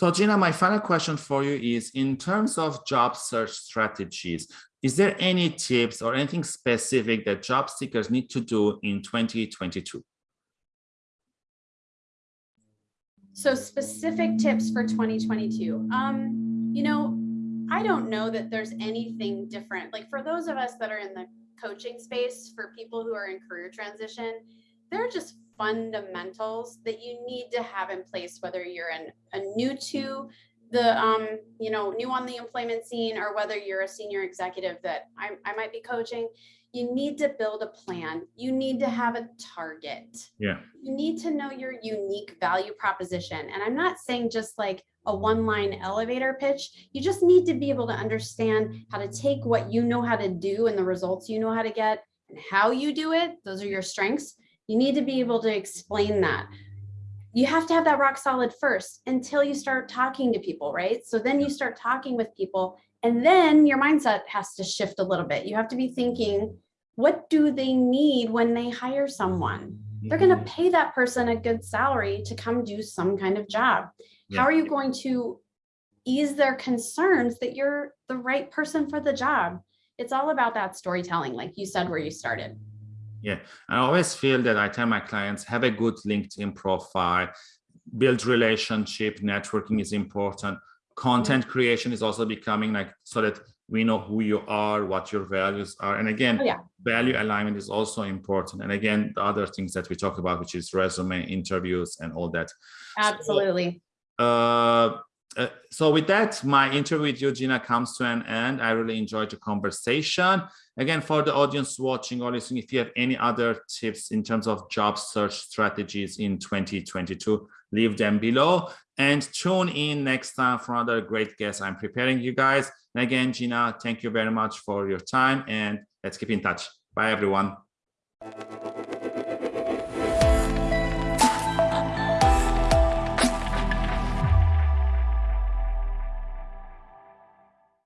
So Gina, my final question for you is in terms of job search strategies, is there any tips or anything specific that job seekers need to do in 2022? So specific tips for 2022. Um, you know, I don't know that there's anything different. Like for those of us that are in the coaching space, for people who are in career transition, there are just fundamentals that you need to have in place, whether you're an, a new to the, um, you know, new on the employment scene or whether you're a senior executive that I, I might be coaching, you need to build a plan. You need to have a target. Yeah. You need to know your unique value proposition. And I'm not saying just like a one line elevator pitch. You just need to be able to understand how to take what you know how to do and the results you know how to get and how you do it. Those are your strengths. You need to be able to explain that. You have to have that rock solid first until you start talking to people, right? So then you start talking with people and then your mindset has to shift a little bit. You have to be thinking, what do they need when they hire someone? They're going to mm-hmm. pay that person a good salary to come do some kind of job. Yeah. How are you going to ease their concerns that you're the right person for the job? It's all about that storytelling, like you said, where you started. Yeah, I always feel that I tell my clients have a good LinkedIn profile, build relationship, networking is important. Content creation is also becoming like so that we know who you are, what your values are. And again, Oh, yeah. value alignment is also important. And again, the other things that we talk about, which is resume, interviews, and all that. Absolutely. Uh, uh, so with that, my interview with Gina, comes to an end. I really enjoyed the conversation. Again, for the audience watching or listening, if you have any other tips in terms of job search strategies in 2022, leave them below and tune in next time for another great guest I'm preparing you guys. And again, Gina, thank you very much for your time and let's keep in touch. Bye, everyone.